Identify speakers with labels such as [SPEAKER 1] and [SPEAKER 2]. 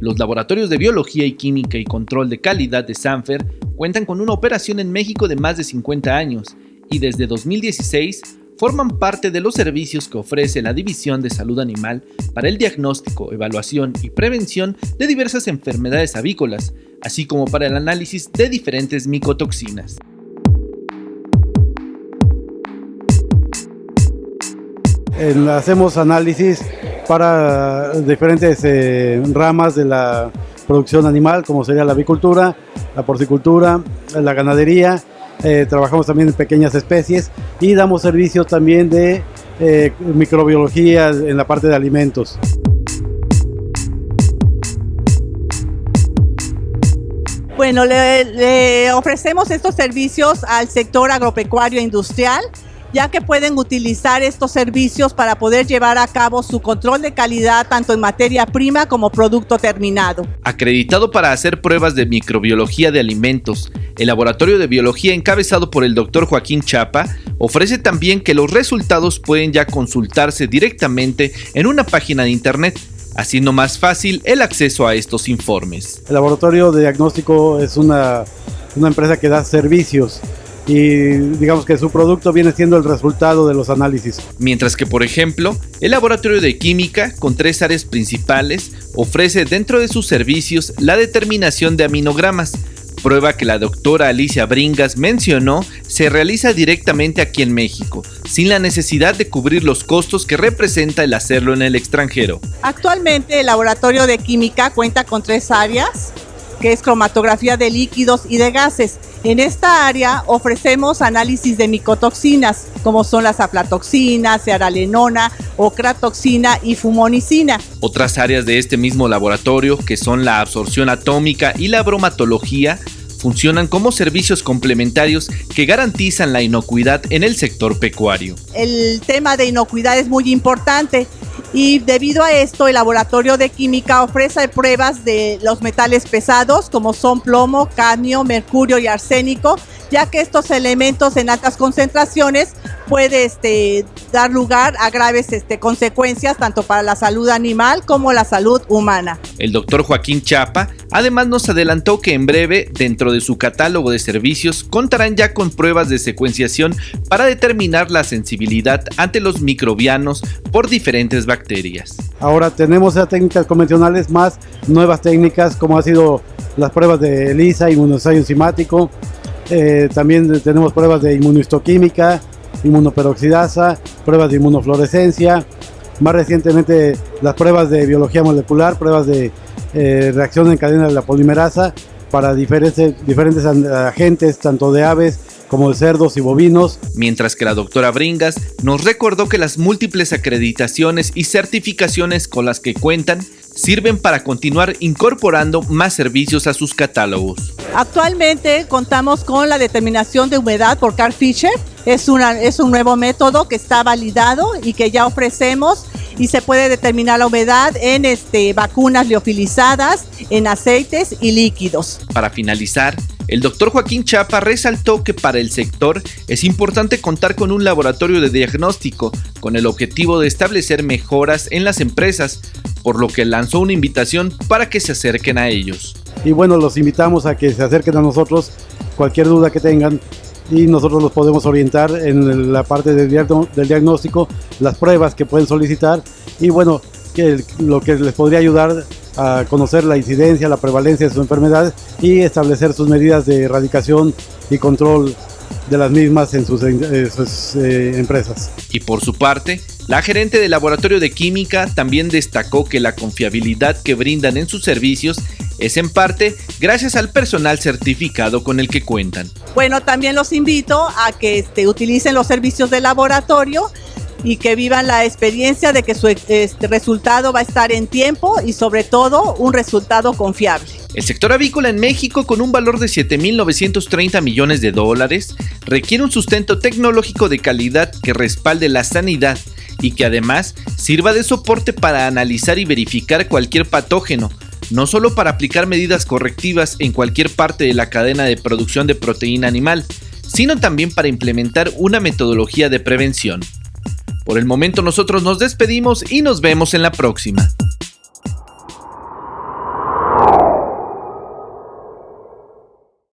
[SPEAKER 1] Los laboratorios de biología y química y control de calidad de Sanfer cuentan con una operación en México de más de 50 años y desde 2016 forman parte de los servicios que ofrece la División de Salud Animal para el diagnóstico, evaluación y prevención de diversas enfermedades avícolas, así como para el análisis de diferentes micotoxinas.
[SPEAKER 2] hacemos análisis para diferentes eh, ramas de la producción animal, como sería la avicultura, la porcicultura, la ganadería. Eh, trabajamos también en pequeñas especies y damos servicios también de eh, microbiología en la parte de alimentos.
[SPEAKER 3] Bueno, le ofrecemos estos servicios al sector agropecuario industrial ya que pueden utilizar estos servicios para poder llevar a cabo su control de calidad tanto en materia prima como producto terminado.
[SPEAKER 1] Acreditado para hacer pruebas de microbiología de alimentos, el laboratorio de biología encabezado por el doctor Joaquín Chapa ofrece también que los resultados pueden ya consultarse directamente en una página de internet haciendo más fácil el acceso a estos informes.
[SPEAKER 2] El laboratorio de diagnóstico es una, una empresa que da servicios y digamos que su producto viene siendo el resultado de los análisis.
[SPEAKER 1] Mientras que, por ejemplo, el laboratorio de química, con tres áreas principales, ofrece dentro de sus servicios la determinación de aminogramas, prueba que la doctora Alicia Bringas mencionó se realiza directamente aquí en México, sin la necesidad de cubrir los costos que representa el hacerlo en el extranjero.
[SPEAKER 3] Actualmente el laboratorio de química cuenta con tres áreas, que es cromatografía de líquidos y de gases. En esta área ofrecemos análisis de micotoxinas, como son las aflatoxinas, cearalenona, ocratoxina y fumonicina.
[SPEAKER 1] Otras áreas de este mismo laboratorio, que son la absorción atómica y la bromatología, funcionan como servicios complementarios que garantizan la inocuidad en el sector pecuario.
[SPEAKER 3] El tema de inocuidad es muy importante y debido a esto el laboratorio de química ofrece pruebas de los metales pesados como son plomo, cadmio, mercurio y arsénico, ya que estos elementos en altas concentraciones puede este, dar lugar a graves este, consecuencias tanto para la salud animal como la salud humana.
[SPEAKER 1] El doctor Joaquín Chapa además nos adelantó que en breve dentro de su catálogo de servicios contarán ya con pruebas de secuenciación para determinar la sensibilidad ante los microbianos por diferentes bacterias.
[SPEAKER 2] Ahora tenemos ya técnicas convencionales más nuevas técnicas como ha sido las pruebas de ELISA, inmunoensayo enzimático, eh, también tenemos pruebas de inmunohistoquímica, inmunoperoxidasa, pruebas de inmunofluorescencia, más recientemente las pruebas de biología molecular, pruebas de eh, reacción en cadena de la polimerasa para diferentes, diferentes agentes, tanto de aves como de cerdos y bovinos.
[SPEAKER 1] Mientras que la doctora Bringas nos recordó que las múltiples acreditaciones y certificaciones con las que cuentan sirven para continuar incorporando más servicios a sus catálogos.
[SPEAKER 3] Actualmente contamos con la determinación de humedad por Carl Fisher. Es, una, es un nuevo método que está validado y que ya ofrecemos y se puede determinar la humedad en este, vacunas liofilizadas, en aceites y líquidos.
[SPEAKER 1] Para finalizar, el doctor Joaquín Chapa resaltó que para el sector es importante contar con un laboratorio de diagnóstico con el objetivo de establecer mejoras en las empresas, por lo que lanzó una invitación para que se acerquen a ellos.
[SPEAKER 2] Y bueno, los invitamos a que se acerquen a nosotros, cualquier duda que tengan, y nosotros los podemos orientar en la parte del, diagnóstico, las pruebas que pueden solicitar y bueno, que lo que les podría ayudar a conocer la incidencia, la prevalencia de su enfermedad y establecer sus medidas de erradicación y control de las mismas en sus, eh, empresas.
[SPEAKER 1] Y por su parte, la gerente del laboratorio de química también destacó que la confiabilidad que brindan en sus servicios es en parte gracias al personal certificado con el que cuentan.
[SPEAKER 3] Bueno, también los invito a que este, utilicen los servicios del laboratorio y que vivan la experiencia de que su este, resultado va a estar en tiempo y sobre todo un resultado confiable.
[SPEAKER 1] El sector avícola en México, con un valor de 7.930 millones de dólares, requiere un sustento tecnológico de calidad que respalde la sanidad y que además sirva de soporte para analizar y verificar cualquier patógeno, no solo para aplicar medidas correctivas en cualquier parte de la cadena de producción de proteína animal, sino también para implementar una metodología de prevención. Por el momento nosotros nos despedimos y nos vemos en la próxima.